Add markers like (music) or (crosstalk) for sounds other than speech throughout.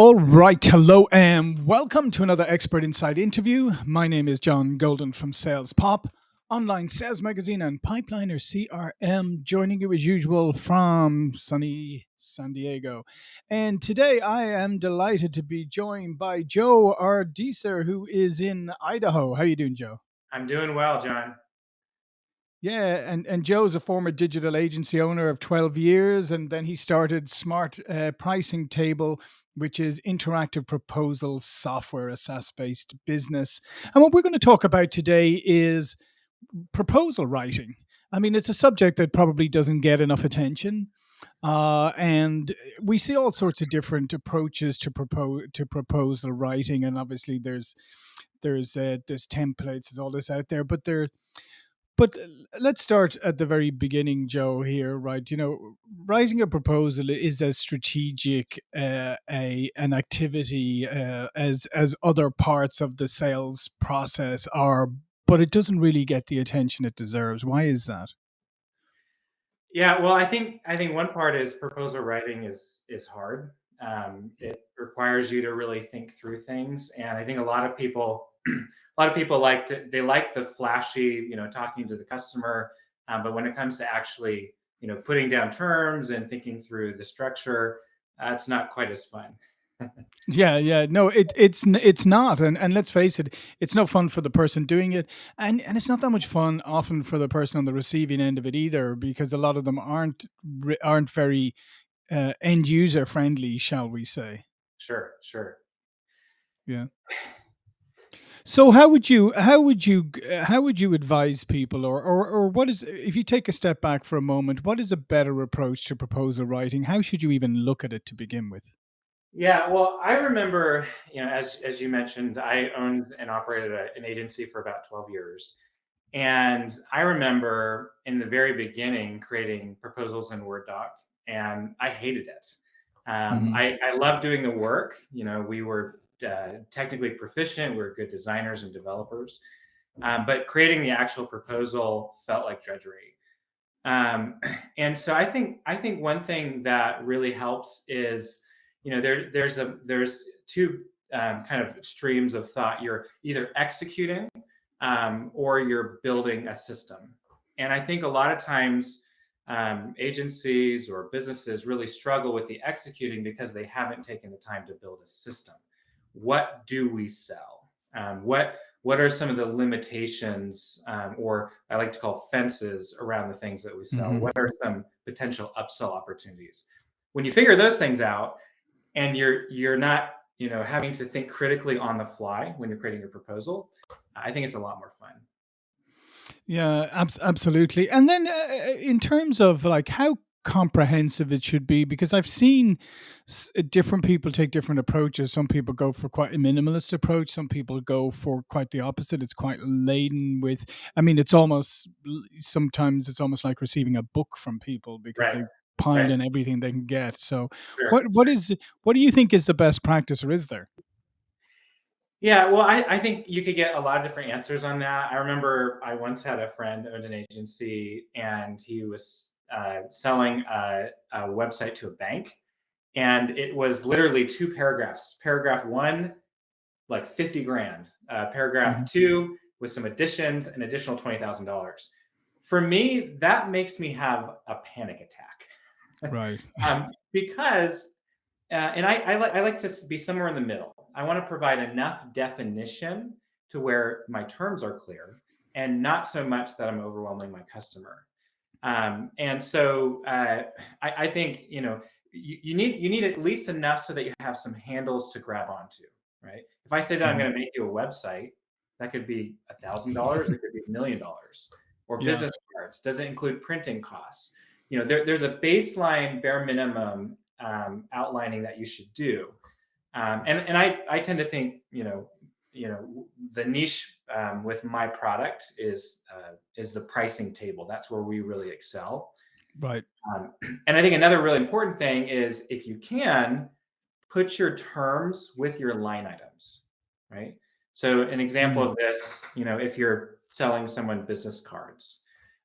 All right, hello and welcome to another Expert Insight interview. My name is John Golden from Sales Pop, online sales magazine and Pipeliner CRM, joining you as usual from sunny San Diego. And today I am delighted to be joined by Joe Ardicer, who is in Idaho. How are you doing, Joe? I'm doing well, John. Yeah, and, and Joe's a former digital agency owner of 12 years, and then he started Smart uh, Pricing Table, which is interactive proposal software, a SaaS based business. And what we're going to talk about today is proposal writing. I mean, it's a subject that probably doesn't get enough attention. Uh, and we see all sorts of different approaches to propose to proposal writing, and obviously there's there's uh, there's templates, there's all this out there, but there but let's start at the very beginning, Joe. Here, right? You know, writing a proposal is as strategic uh, a an activity uh, as as other parts of the sales process are, but it doesn't really get the attention it deserves. Why is that? Yeah, well, I think I think one part is proposal writing is is hard. Um, it requires you to really think through things, and I think a lot of people (clears throat) a lot of people like to they like the flashy, you know, talking to the customer, um, but when it comes to actually, you know, putting down terms and thinking through the structure, that's uh, not quite as fun. (laughs) yeah, yeah, no, it it's it's not, and and let's face it, it's no fun for the person doing it, and and it's not that much fun often for the person on the receiving end of it either, because a lot of them aren't aren't very uh, end user friendly, shall we say? Sure, sure. Yeah. (sighs) (sighs) (laughs) So how would you how would you how would you advise people or, or or what is if you take a step back for a moment, what is a better approach to proposal writing? How should you even look at it to begin with? Yeah, well, I remember, you know, as as you mentioned, I owned and operated a, an agency for about 12 years. And I remember in the very beginning creating proposals in Word doc and I hated it. Um, mm-hmm. I, I love doing the work. You know, we were uh, technically proficient. We are good designers and developers. Um, but creating the actual proposal felt like drudgery. Um, (clears throat) and so I think I think one thing that really helps is, you know, there there's a there's two um, kind of streams of thought. You're either executing um, or you're building a system. And I think a lot of times um, agencies or businesses really struggle with the executing because they haven't taken the time to build a system what do we sell? Um, what what are some of the limitations, um, or I like to call fences around the things that we sell? Mm-hmm. What are some potential upsell opportunities? When you figure those things out, and you're you're not you know having to think critically on the fly when you're creating your proposal, I think it's a lot more fun. Yeah, ab- absolutely. And then, uh, in terms of like how comprehensive it should be because I've seen uh, different people take different approaches. Some people go for quite a minimalist approach. Some people go for quite the opposite. It's quite laden with. I mean, it's almost sometimes it's almost like receiving a book from people because right. they pile right. in everything they can get. So, sure. what what is what do you think is the best practice, or is there? Yeah, well, I, I think you could get a lot of different answers on that. I remember I once had a friend owned an agency, and he was uh, selling a, a, website to a bank. And it was literally two paragraphs. Paragraph one, like 50 grand. Uh, paragraph mm-hmm. two, with some additions, an additional $20,000. For me, that makes me have a panic attack. Right. (laughs) um, because, uh, and I, I, li- I like to be somewhere in the middle. I want to provide enough definition to where my terms are clear and not so much that I'm overwhelming my customer. Um, and so uh, I, I, think you know you, you, need you need at least enough so that you have some handles to grab onto, right? If I say that I'm mm-hmm. going to make you a website, that could be a thousand dollars, it could be a million dollars, or yeah. business cards. Does it include printing costs? You know, there, there's a baseline bare minimum um, outlining that you should do. Um, and and I, I tend to think, you know, you know the niche um, with my product is uh, is the pricing table. That's where we really excel. Right. Um, (clears throat) and i think another really important thing is if you can put your terms with your line items right? So an example of this you know if you're selling someone business cards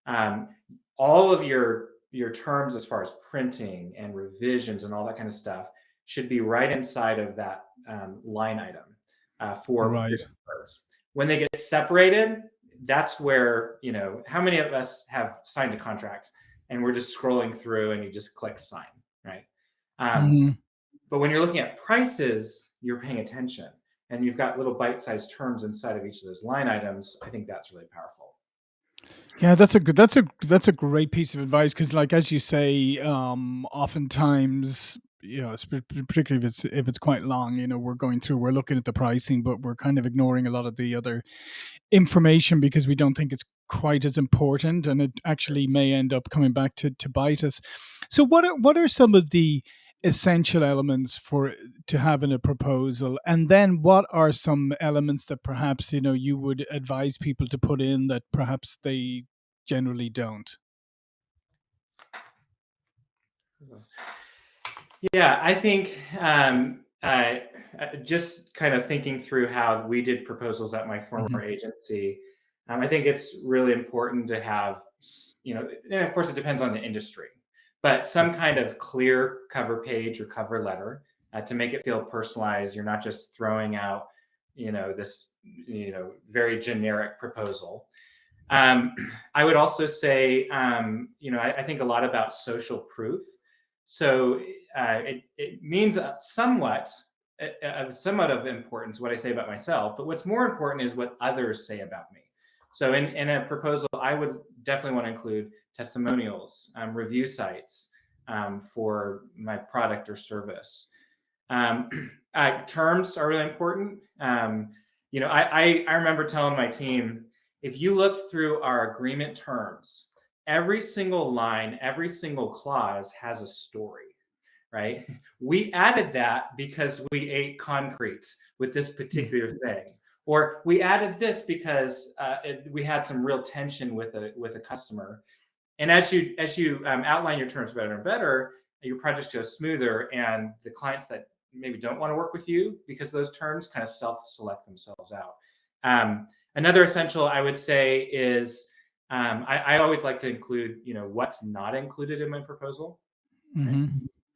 um, all of your your terms as far as printing and revisions and all that kind of stuff should be right inside of that um, line item uh, for Right. parts. When they get separated, that's where you know how many of us have signed a contract and we're just scrolling through and you just click sign, right? Um, hmm but when you're looking at prices, you're paying attention and you've got little bite-sized terms inside of each of those line items. I think that's really powerful. Yeah, that's a good. That's a that's a great piece of advice because, like as you say, um, oftentimes you know, particularly if it's if it's quite long, you know, we're going through, we're looking at the pricing, but we're kind of ignoring a lot of the other information because we don't think it's quite as important, and it actually may end up coming back to to bite us. So, what are what are some of the essential elements for to have in a proposal? And then what are some elements that perhaps you know you would advise people to put in that perhaps they generally don't hmm. Yeah, I think um, uh, just kind of thinking through how we did proposals at my former hmm agency, um, I think it's really important to have, you know, and of course it depends on the industry, but some kind of clear cover page or cover letter uh, to make it feel personalized. You're not just throwing out, you know, this, you know, very generic proposal. Um, (clears throat) I would also say, um, you know, I, I think a lot about social proof. So uh, it, it means uh, somewhat uh, of somewhat of importance what I say about myself, but what's more important is what others say about me. So in, in a proposal, I would definitely want to include testimonials, um, review sites um, for my product or service. Um, (clears throat) uh, terms are really important. Um, you know, I, I I remember telling my team if you look through our agreement terms, every single line, every single clause has a story right? (laughs) We added that because we ate concrete with this particular thing, or we added this because uh, it, we had some real tension with a with a customer. And as you as you um, outline your terms better and better, your project goes smoother, and the clients that maybe don't want to work with you because those terms kind of self-select themselves out. Um, another essential, I would say, is um, I, I always like to include, you know, what's not included in my proposal. Right? hmm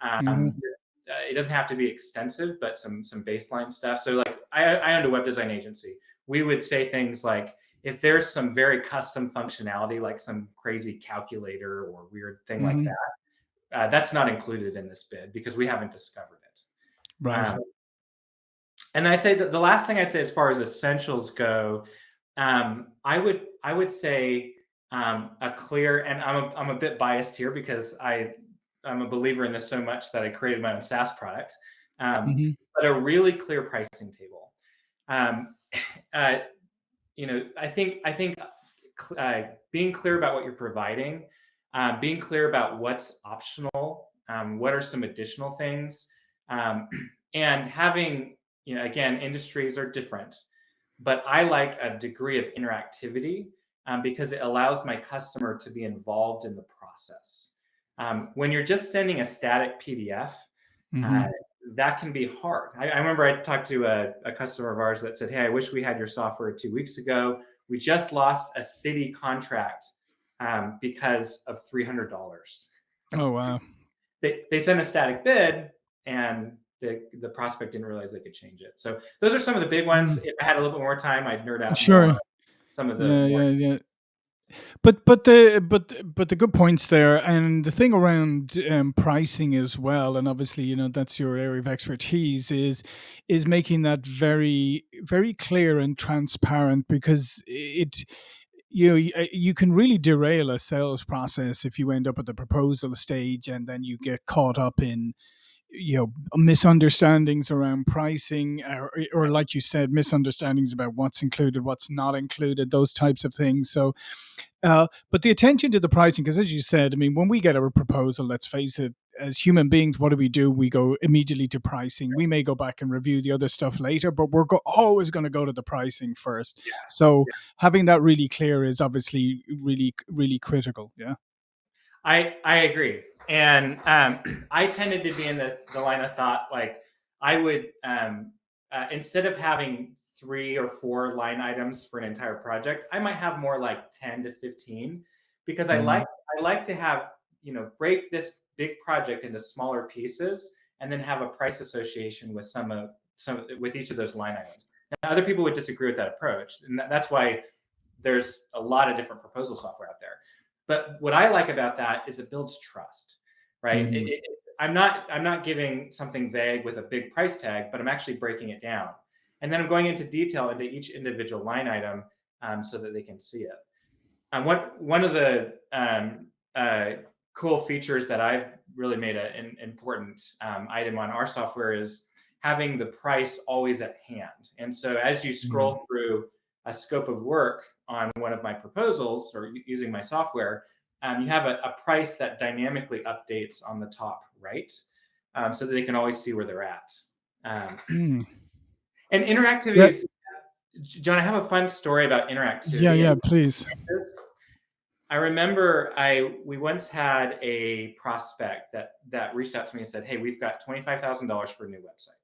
hmm Um, uh, it doesn't have to be extensive, but some some baseline stuff. So like I, I owned a web design agency. We would say things like, if there's some very custom functionality, like some crazy calculator or weird thing like hmm that, uh, that's not included in this bid because we haven't discovered it. right Um, and I say that the last thing I'd say as far as essentials go, um, I would I would say um, a clear and I'm a, I'm a bit biased here because I I'm a believer in this so much that I created my own SaaS product, um, hmm but a really clear pricing table. Um, (sighs) uh, you know, I think I think uh, being clear about what you're providing, um, being clear about what's optional, um, what are some additional things, um, (clears throat) and having you know again industries are different, but I like a degree of interactivity um, because it allows my customer to be involved in the process. Um, when you're just sending a static PDF, uh, hmm that can be hard. I, I remember I talked to a, a customer of ours that said, "Hey, I wish we had your software two weeks ago. We just lost a city contract um, because of three hundred dollars. oh wow (laughs) They they sent a static bid, and the the prospect didn't realize they could change it. So those are some of the big ones. mm. If I had a little bit more time, I'd nerd out more sure some of the yeah more. yeah yeah But but the but but the good points there, and the thing around um, pricing as well, and obviously you know that's your area of expertise is is making that very very clear and transparent because it you know uh, you can really derail a sales process if you end up at the proposal stage and then you get caught up in you know misunderstandings around pricing or, or like you said misunderstandings about what's included what's not included those types of things so uh, but the attention to the pricing, because as you said, I mean, when we get a proposal, let's face it, as human beings, what do we do? We go immediately to pricing. We may go back and review the other stuff later, but we're go- always going to go to the pricing first. Yeah, So yeah. having that really clear is obviously really, really critical. Yeah. I I agree, and um, (clears throat) I tended to be in the the line of thought like I would um, uh, instead of having three or four line items for an entire project, I might have more like ten to fifteen because I Mm-hmm. like I like to have you know break this big project into smaller pieces and then have a price association with some of some with each of those line items. Now, other people would disagree with that approach, and that's why there's a lot of different proposal software out there. But what I like about that is it builds trust, right? Mm. It, it, I'm not I'm not giving something vague with a big price tag, but I'm actually breaking it down, and then I'm going into detail into each individual line item um, so that they can see it. And what one of the um, uh, cool features that I've really made a, an important um, item on our software is having the price always at hand. And so as you scroll mm-hmm. through a scope of work on one of my proposals or using my software, um, you have a, a, price that dynamically updates on the top right um, so that they can always see where they're at. Um, (clears throat) mm. and interactivity yep. is, John, I have a fun story about interactivity. Yeah, yeah, please. I remember I we once had a prospect that that reached out to me and said, "Hey, we've got twenty five thousand dollars for a new website."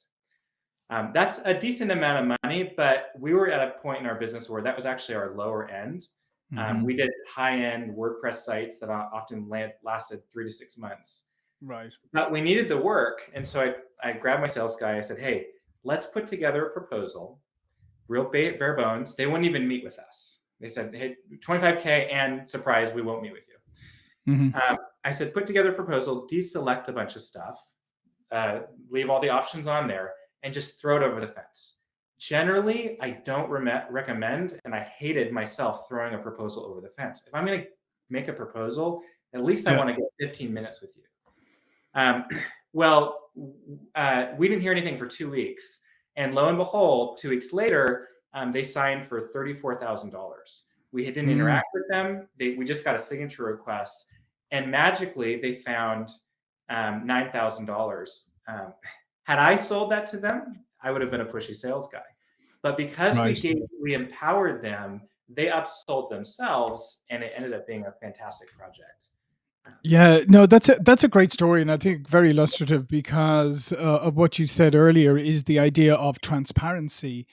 Um, that's a decent amount of money, but we were at a point in our business where that was actually our lower end. Um, mm-hmm. Um, we did high end WordPress sites that often lasted three to six months. Right. But we needed the work, and so I I grabbed my sales guy. I said, "Hey, let's put together a proposal, real bare bones. They wouldn't even meet with us." They said, "Hey, 25k and surprise, we won't meet with you." Mm-hmm. Um, I said, "Put together a proposal, deselect a bunch of stuff, uh, leave all the options on there, and just throw it over the fence." Generally, I don't re- recommend, and I hated myself throwing a proposal over the fence. If I'm going to make a proposal, at least yeah. I want to get 15 minutes with you. Um, (clears throat) well, uh, we didn't hear anything for two weeks, and lo and behold, two weeks later, um, they signed for $34,000. We didn't mm. interact with them. They, we just got a signature request, and magically they found um, $9,000. Um, had I sold that to them, I would have been a pushy sales guy. But because we gave, we empowered them, they upsold themselves, and it ended up being a fantastic project. Yeah, no, that's a that's a great story, and I think very illustrative because uh, of what you said earlier is the idea of transparency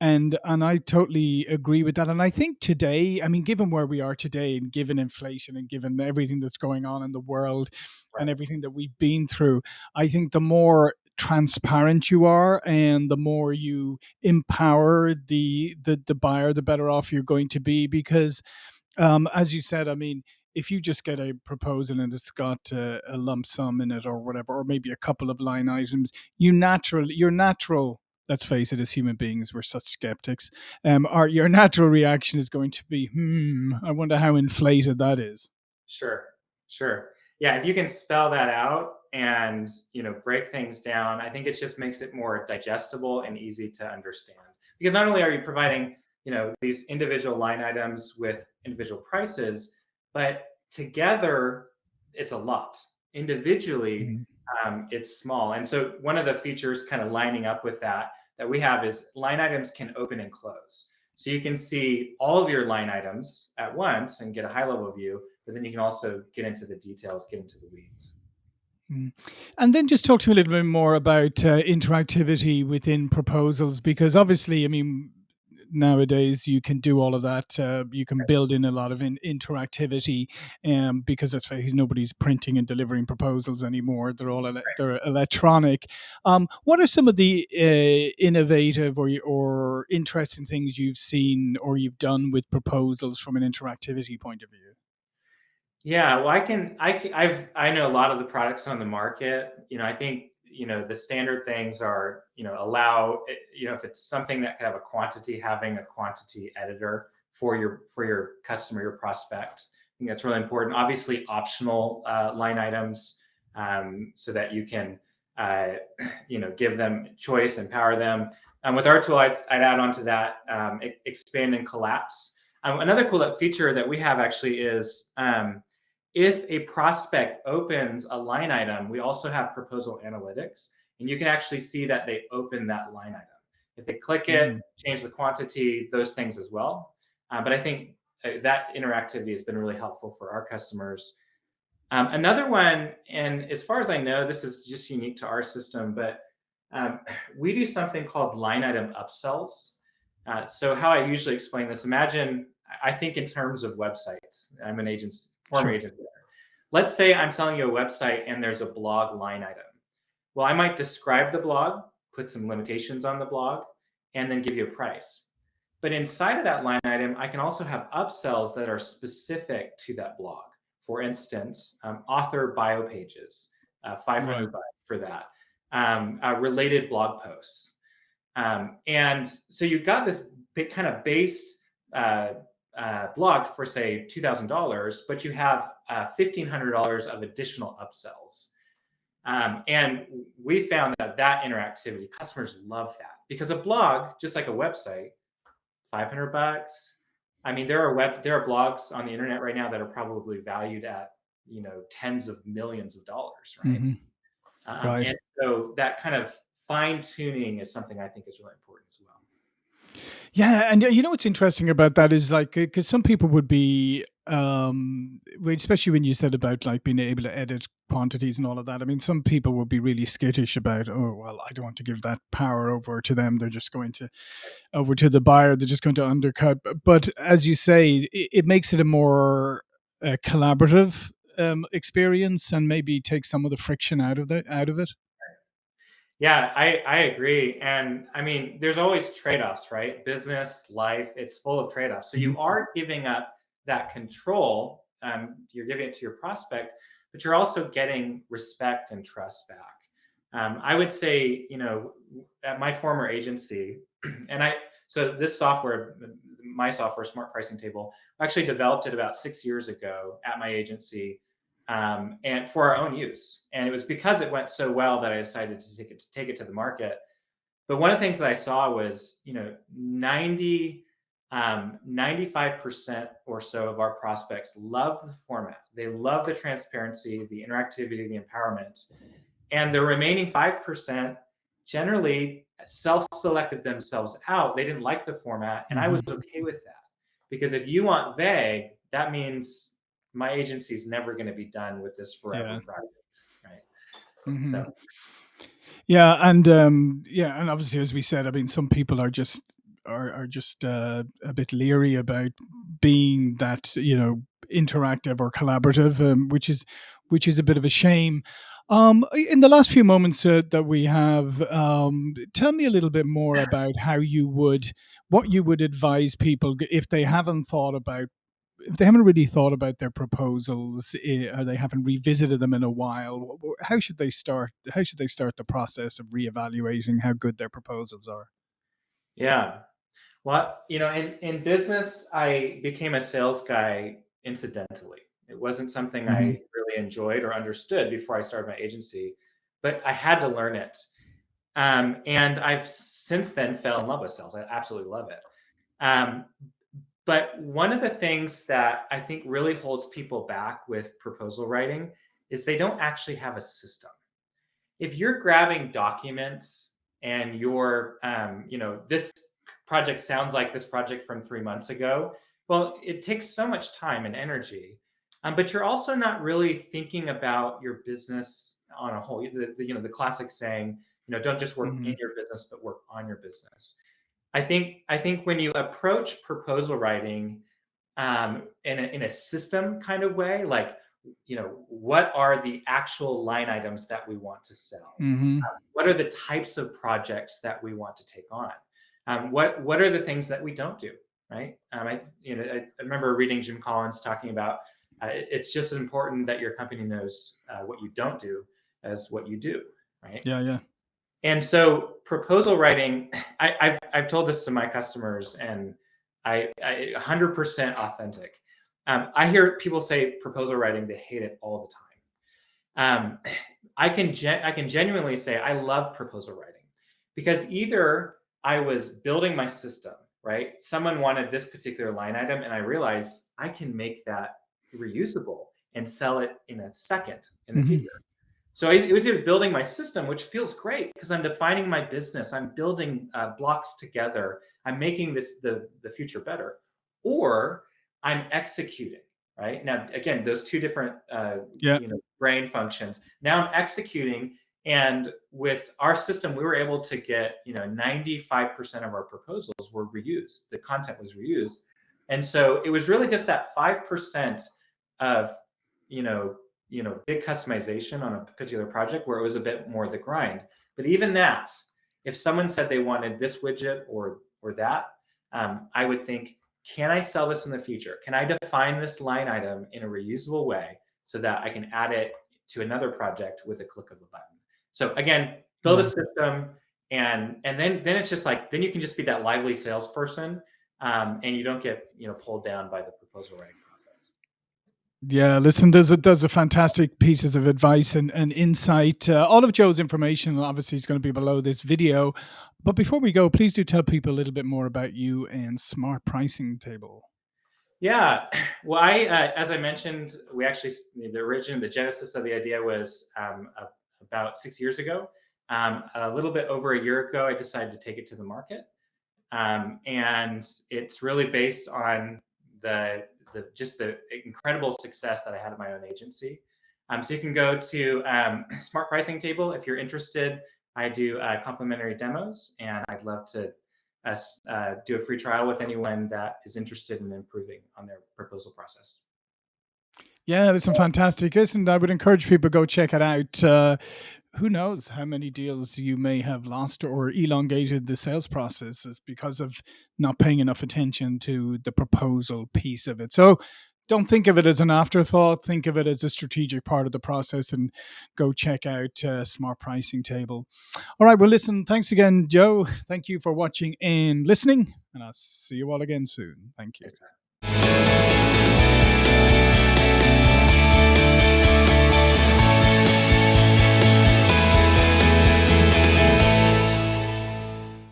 and and I totally agree with that. And I think today, I mean, given where we are today, and given inflation, and given everything that's going on in the world, right. and everything that we've been through, I think the more transparent you are and the more you empower the the, the buyer the better off you're going to be because um, as you said i mean if you just get a proposal and it's got a, a lump sum in it or whatever or maybe a couple of line items you naturally your natural let's face it, as human beings, we're such skeptics. Um, our your natural reaction is going to be, hmm, I wonder how inflated that is. Sure, sure. Yeah, if you can spell that out and you know break things down, I think it just makes it more digestible and easy to understand. Because not only are you providing you know these individual line items with individual prices, but together it's a lot. Individually, mm-hmm um, it's small. And so one of the features kind of lining up with that that we have is line items can open and close. So you can see all of your line items at once and get a high level view, but then you can also get into the details, get into the weeds. Mm. And then just talk to me a little bit more about uh, interactivity within proposals, because obviously, I mean, nowadays you can do all of that. Uh, you can build in a lot of in- interactivity, um, because that's nobody's printing and delivering proposals anymore. They're all ele- they're electronic. Um, what are some of the uh, innovative or or interesting things you've seen or you've done with proposals from an interactivity point of view? Yeah, well, I can, I, I've, I know a lot of the products on the market. You know, I think you know the standard things are you know allow eh, you know if it's something that could have a quantity having a quantity editor for your for your customer your prospect i think that's really important. Obviously optional uh, line items um, so that you can uh, (clears throat) you know give them choice empower them. Um, with our tool i'd, I'd add on to that um, expand and collapse. Um, another cool feature that we have actually is um, if a prospect opens a line item, we also have proposal analytics, and you can actually see that they open that line item. If they click it, mm. change the quantity, those things as well. Uh, but I think uh, that interactivity has been really helpful for our customers. Um, another one, and as far as I know, this is just unique to our system, but um, (sighs) we do something called line item upsells. Uh, so how I usually explain this, imagine, I think in terms of websites. I'm an agent, former sure. agent there. Let's say I'm selling you a website and there's a blog line item. Well, I might describe the blog, put some limitations on the blog, and then give you a price. But inside of that line item, I can also have upsells that are specific to that blog. For instance, um, author bio pages, uh, 500 right. bucks for that, um, uh, related blog posts. Um, and so you've got this big kind of base uh, uh, blog for say $2,000, but you have uh, $1,500 of additional upsells. Um, and we found that that interactivity, customers love that because a blog, just like a website, 500 bucks. I mean, there are web, there are blogs on the internet right now that are probably valued at, you know, tens of millions of dollars, right? Mm -hmm. um, right. And so that kind of fine tuning is something I think is really important as well. Yeah, and you know what's interesting about that is like because some people would be um especially when you said about like being able to edit quantities and all of that i mean some people would be really skittish about oh well i don't want to give that power over to them. They're just going to over to the buyer. They're just going to undercut. But as you say it, it makes it a more uh, collaborative um, experience and maybe take some of the friction out of the out of it yeah, I, I agree. And I mean, there's always trade offs, right? Business, life, it's full of trade offs. So you mm-hmm. are giving up that control. Um, you're giving it to your prospect, but you're also getting respect and trust back. Um, I would say, you know, at my former agency, (clears throat) and I, so this software, my software, Smart Pricing Table, actually developed it about six years ago at my agency um, and for our own use. And it was because it went so well that I decided to take it to take it to the market. But one of the things that I saw was, you know, 90, um, 95% or so of our prospects loved the format. They loved the transparency, the interactivity, the empowerment. And the remaining 5% generally self-selected themselves out. They didn't like the format. And I was mm-hmm. okay with that. Because if you want vague, that means my agency is never going to be done with this forever yeah. project, right? Mm-hmm. So. Yeah, and um, yeah, and obviously, as we said, I mean, some people are just are are just uh, a bit leery about being that you know interactive or collaborative, um, which is which is a bit of a shame. Um, in the last few moments uh, that we have, um, tell me a little bit more about how you would, what you would advise people if they haven't thought about if they haven't really thought about their proposals eh, or they haven't revisited them in a while, how should they start? How should they start the process of reevaluating how good their proposals are? Yeah, well, you know, in in business, I became a sales guy incidentally. It wasn't something mm-hmm. I really enjoyed or understood before I started my agency, but I had to learn it. Um, and I've since then fell in love with sales. I absolutely love it. Um, but one of the things that I think really holds people back with proposal writing is they don't actually have a system. If you're grabbing documents and you're, um, you know, this project sounds like this project from three months ago, well, it takes so much time and energy. Um, but you're also not really thinking about your business on a whole. The, the, you know, the classic saying, you know, don't just work mm -hmm. in your business, but work on your business. I think I think when you approach proposal writing um, in a, in a system kind of way, like you know, what are the actual line items that we want to sell? Mm-hmm. Um, what are the types of projects that we want to take on? Um, what what are the things that we don't do? Right? Um, I you know I, I, remember reading Jim Collins talking about uh, it's just as important that your company knows uh, what you don't do as what you do. Right? Yeah, yeah. And so proposal writing, I, have I've told this to my customers and I, I 100% authentic. Um, I hear people say proposal writing, they hate it all the time. Um, I can I can genuinely say I love proposal writing because either I was building my system, right? Someone wanted this particular line item and I realized I can make that reusable and sell it in a second in the mm -hmm. future. So it was either building my system, which feels great because I'm defining my business, I'm building uh, blocks together, I'm making this the the future better, or I'm executing. Right now, again, those two different uh, yeah. you know brain functions. Now I'm executing, and with our system, we were able to get you know 95% of our proposals were reused. The content was reused, and so it was really just that five percent of you know you know, big customization on a particular project where it was a bit more the grind. But even that, if someone said they wanted this widget or or that, um, I would think, can I sell this in the future? Can I define this line item in a reusable way so that I can add it to another project with a click of a button? So again, build a mm-hmm. system and and then then it's just like then you can just be that lively salesperson um, and you don't get you know pulled down by the proposal writing. Yeah, listen, there's a, there's a fantastic pieces of advice and, and insight. Uh, all of Joe's information obviously is going to be below this video. But before we go, please do tell people a little bit more about you and Smart Pricing Table. Yeah, (clears throat) well, I uh, as I mentioned, we actually the origin, the genesis of the idea was um, a, about six years ago. Um, a little bit over a year ago, I decided to take it to the market. Um, and it's really based on the, the just the incredible success that I had in my own agency. Um, so you can go to um, (clears throat) Smart Pricing Table if you're interested. I do uh, complimentary demos, and I'd love to uh, uh, do a free trial with anyone that is interested in improving on their proposal process. Yeah, that's fantastic. Listen, I would encourage people to go check it out. Uh, who knows how many deals you may have lost or elongated the sales processes because of not paying enough attention to the proposal piece of it. So don't think of it as an afterthought. Think of it as a strategic part of the process and go check out uh, Smart Pricing Table. All right. Well, listen, thanks again, Joe. Thank you for watching and listening. And I'll see you all again soon. Thank you.